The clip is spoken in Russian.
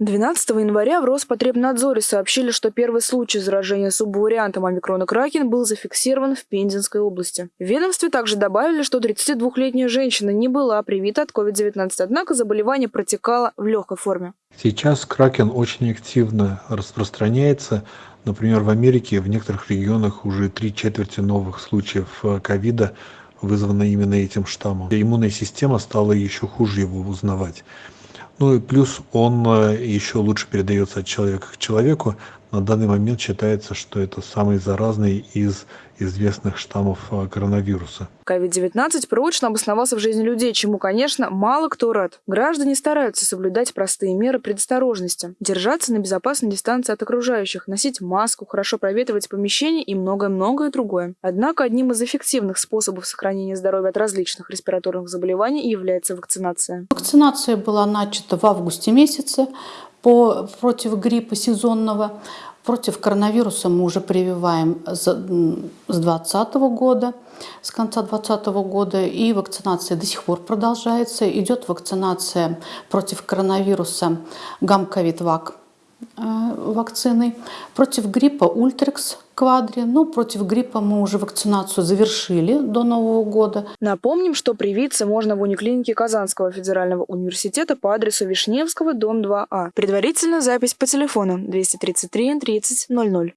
12 января в Роспотребнадзоре сообщили, что первый случай заражения субвариантом омикрона Кракен был зафиксирован в Пензенской области. В ведомстве также добавили, что 32-летняя женщина не была привита от COVID-19, однако заболевание протекало в легкой форме. Сейчас Кракен очень активно распространяется. Например, в Америке в некоторых регионах уже три четверти новых случаев э, ковида вызвано именно этим штаммом. Иммунная система стала еще хуже его узнавать. Ну и плюс он э, еще лучше передается от человека к человеку. На данный момент считается, что это самый заразный из известных штаммов э, коронавируса. COVID-19 прочно обосновался в жизни людей, чему, конечно, мало кто рад. Граждане стараются соблюдать простые меры предосторожности, держаться на безопасной дистанции от окружающих, носить маску, хорошо проветривать помещение и многое-многое другое. Однако одним из эффективных способов сохранения здоровья от различных респираторных заболеваний является вакцинация. Вакцинация была начата в августе месяце по, против гриппа сезонного. Против коронавируса мы уже прививаем с 2020 года, с конца 2020 года, и вакцинация до сих пор продолжается. Идет вакцинация против коронавируса гамковид-вак вакциной, против гриппа Ультрекс квадри. Ну, против гриппа мы уже вакцинацию завершили до Нового года. Напомним, что привиться можно в униклинике Казанского федерального университета по адресу Вишневского, дом 2А. Предварительная запись по телефону 233 30 00.